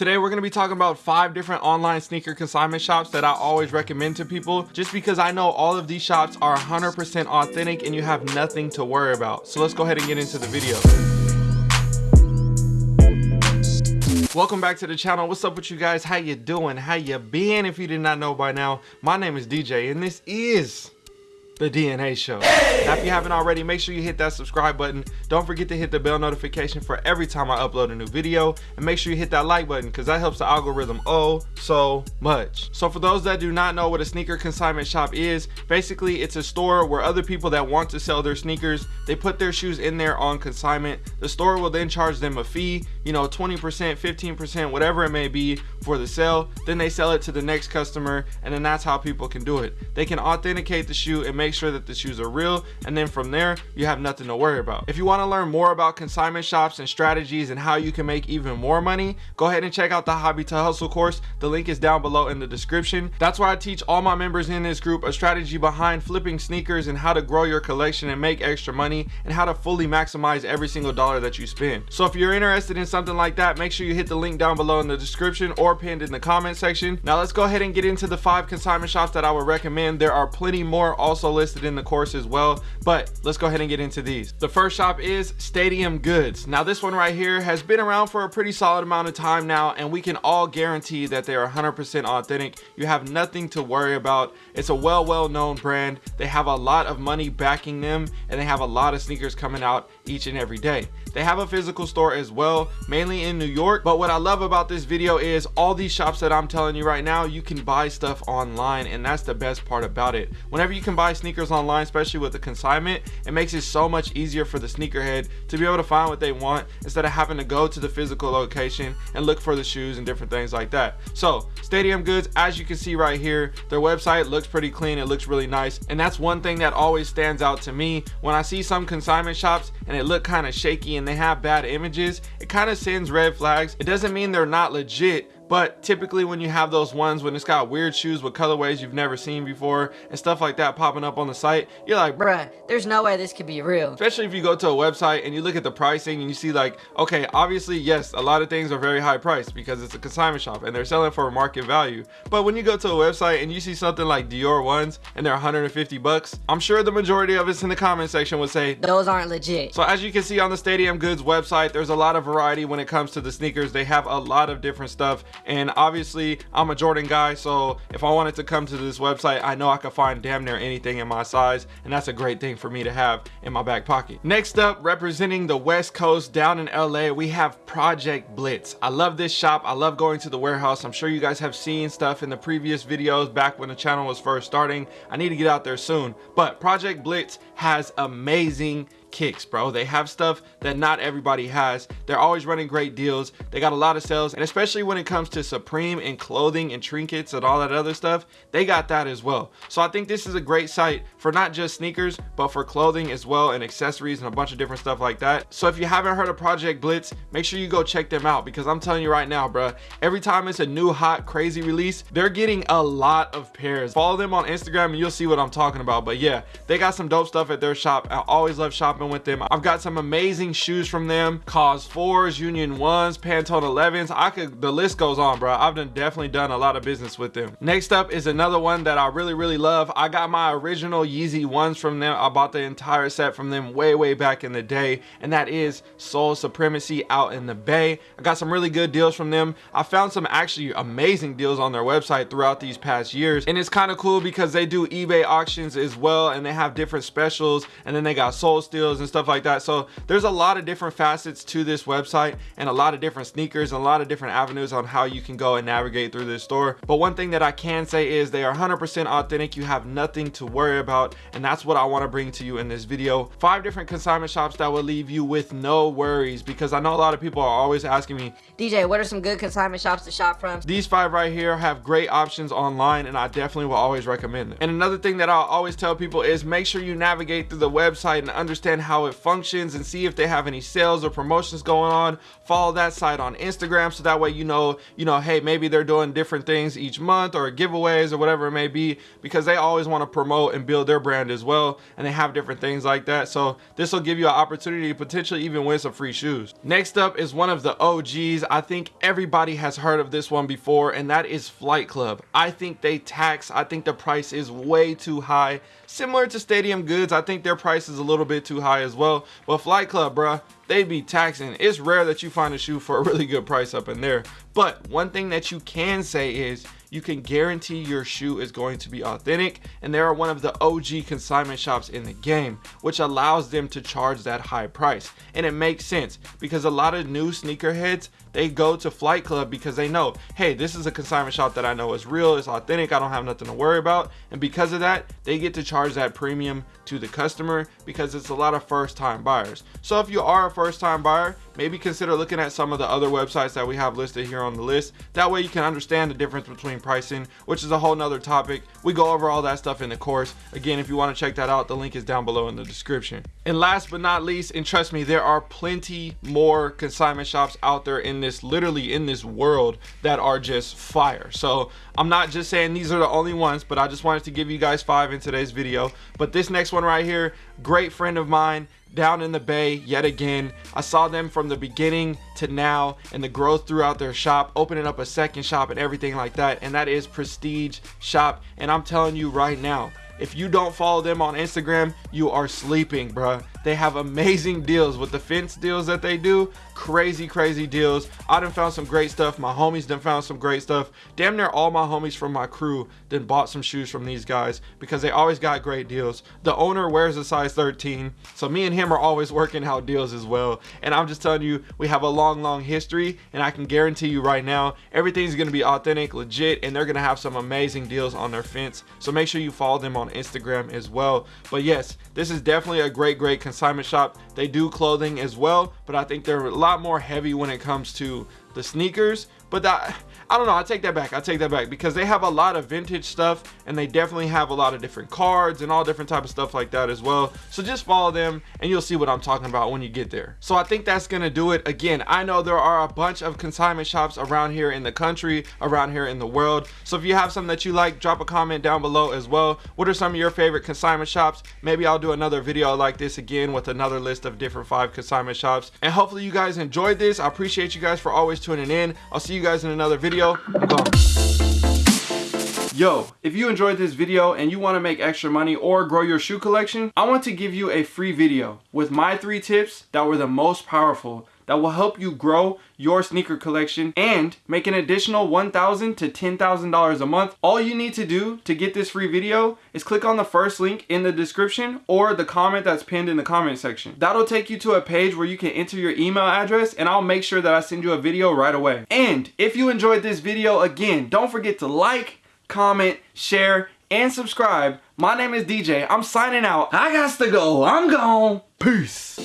Today we're going to be talking about five different online sneaker consignment shops that I always recommend to people just because I know all of these shops are 100% authentic and you have nothing to worry about. So let's go ahead and get into the video. Welcome back to the channel. What's up with you guys? How you doing? How you been? If you did not know by now, my name is DJ and this is the DNA show. Now, if you haven't already, make sure you hit that subscribe button. Don't forget to hit the bell notification for every time I upload a new video. And make sure you hit that like button because that helps the algorithm oh so much. So for those that do not know what a sneaker consignment shop is, basically it's a store where other people that want to sell their sneakers, they put their shoes in there on consignment. The store will then charge them a fee, you know, 20%, 15%, whatever it may be for the sale. Then they sell it to the next customer and then that's how people can do it. They can authenticate the shoe and make make sure that the shoes are real and then from there you have nothing to worry about. If you want to learn more about consignment shops and strategies and how you can make even more money go ahead and check out the hobby to hustle course. The link is down below in the description. That's where i teach all my members in this group a strategy behind flipping sneakers and how to grow your collection and make extra money and how to fully maximize every single dollar that you spend. So if you're interested in something like that make sure you hit the link down below in the description or pinned in the comment section. Now let's go ahead and get into the five consignment shops that i would recommend. There are plenty more. Also listed in the course as well but let's go ahead and get into these. The first shop is stadium goods. Now this one right here has been around for a pretty solid amount of time now and we can all guarantee that they are 100 percent authentic. You have nothing to worry about. It's a well well known brand. They have a lot of money backing them and they have a lot of sneakers coming out each and every day. They have a physical store as well mainly in new york. But what i love about this video is all these shops that i'm telling you right now you can buy stuff online and that's the best part about it. Whenever you can buy sneakers online especially with the consignment it makes it so much easier for the sneakerhead to be able to find what they want instead of having to go to the physical location and look for the shoes and different things like that. So stadium goods as you can see right here their website looks pretty clean. It looks really nice. And that's one thing that always stands out to me. When i see some consignment shops and it look kind of shaky and they have bad images it kind of sends red flags. It doesn't mean they're not legit but typically when you have those ones when it's got weird shoes with colorways you've never seen before and stuff like that popping up on the site you're like bruh. There's no way this could be real. Especially if you go to a website and you look at the pricing and you see like okay obviously yes a lot of things are very high priced because it's a consignment shop and they're selling for market value. But when you go to a website and you see something like Dior ones and they're 150 bucks I'm sure the majority of us in the comment section would say those aren't legit. So as you can see on the Stadium Goods website there's a lot of variety when it comes to the sneakers. They have a lot of different stuff and obviously I'm a Jordan guy so if I wanted to come to this website I know I could find damn near anything in my size and that's a great thing for me to have in my back pocket. Next up representing the west coast down in LA we have Project Blitz. I love this shop. I love going to the warehouse. I'm sure you guys have seen stuff in the previous videos back when the channel was first starting. I need to get out there soon. But Project Blitz has amazing kicks bro. They have stuff that not everybody has. They're always running great deals. They got a lot of sales. And especially when it comes to supreme and clothing and trinkets and all that other stuff they got that as well. So i think this is a great site for not just sneakers but for clothing as well and accessories and a bunch of different stuff like that. So if you haven't heard of project blitz make sure you go check them out because i'm telling you right now bro every time it's a new hot crazy release they're getting a lot of pairs. Follow them on instagram and you'll see what i'm talking about. But yeah they got some dope stuff at their shop. I always love shopping shopping with them. I've got some amazing shoes from them. KAWS 4s, Union 1s, Pantone 11s. I could, the list goes on, bro. I've done, definitely done a lot of business with them. Next up is another one that I really, really love. I got my original Yeezy 1s from them. I bought the entire set from them way, way back in the day. And that is Sole Supremacy out in the Bay. I got some really good deals from them. I found some actually amazing deals on their website throughout these past years. And it's kind of cool because they do eBay auctions as well. And they have different specials. And then they got Sole Steals and stuff like that. So there's a lot of different facets to this website and a lot of different sneakers and a lot of different avenues on how you can go and navigate through this store. But one thing that i can say is they are 100 percent authentic. You have nothing to worry about. And that's what i want to bring to you in this video. Five different consignment shops that will leave you with no worries because i know a lot of people are always asking me dj what are some good consignment shops to shop from? These five right here have great options online and i definitely will always recommend them. And another thing that i'll always tell people is make sure you navigate through the website and understand and how it functions and see if they have any sales or promotions going on. Follow that site on Instagram so that way you know, you know, hey, maybe they're doing different things each month or giveaways or whatever it may be because they always want to promote and build their brand as well and they have different things like that. So this will give you an opportunity to potentially even win some free shoes. Next up is one of the OGs. I think everybody has heard of this one before and that is Flight Club. I think they tax, I think the price is way too high. Similar to Stadium Goods, I think their price is a little bit too high as well. But Flight Club, bruh, they be taxing. It's rare that you find a shoe for a really good price up in there. But one thing that you can say is you can guarantee your shoe is going to be authentic and they are one of the OG consignment shops in the game which allows them to charge that high price and it makes sense because a lot of new sneakerheads they go to Flight Club because they know hey this is a consignment shop that I know is real it's authentic I don't have nothing to worry about and because of that they get to charge that premium to the customer because it's a lot of first time buyers so if you are a first time buyer maybe consider looking at some of the other websites that we have listed here on the list. That way you can understand the difference between pricing which is a whole nother topic. We go over all that stuff in the course. Again if you want to check that out the link is down below in the description. And last but not least and trust me there are plenty more consignment shops out there in this literally in this world that are just fire. So i'm not just saying these are the only ones but i just wanted to give you guys five in today's video. But this next one right here great friend of mine down in the bay yet again. I saw them from the beginning to now and the growth throughout their shop opening up a second shop and everything like that. And that is prestige shop. And i'm telling you right now if you don't follow them on instagram you are sleeping bruh. They have amazing deals with the fence deals that they do. Crazy crazy deals. I done found some great stuff. My homies done found some great stuff. Damn near all my homies from my crew then bought some shoes from these guys because they always got great deals. The owner wears a size 13 so me and him are always working out deals as well. And i'm just telling you we have a long long history and i can guarantee you right now everything's to be authentic legit and they're to have some amazing deals on their fence. So make sure you follow them on instagram as well. But yes this is definitely a great great consignment shop. They do clothing as well but i think they're a lot more heavy when it comes to the sneakers but that I don't know I take that back I take that back because they have a lot of vintage stuff and they definitely have a lot of different cards and all different type of stuff like that as well. So just follow them and you'll see what I'm talking about when you get there. So I think that's gonna do it. Again I know there are a bunch of consignment shops around here in the country around here in the world. So if you have something that you like drop a comment down below as well. What are some of your favorite consignment shops? Maybe I'll do another video like this again with another list of different five consignment shops. And hopefully you guys enjoyed this. I appreciate you guys for always tuning in I'll see you guys in another video. Yo, if you enjoyed this video and you want to make extra money or grow your shoe collection, I want to give you a free video with my three tips that were the most powerful that will help you grow your sneaker collection and make an additional $1,000 to $10,000 a month. All you need to do to get this free video is click on the first link in the description or the comment that's pinned in the comment section. That'll take you to a page where you can enter your email address and I'll make sure that I send you a video right away. And if you enjoyed this video, again, don't forget to like, comment, share, and subscribe. My name is DJ. I'm signing out. I got to go. I'm gone. Peace.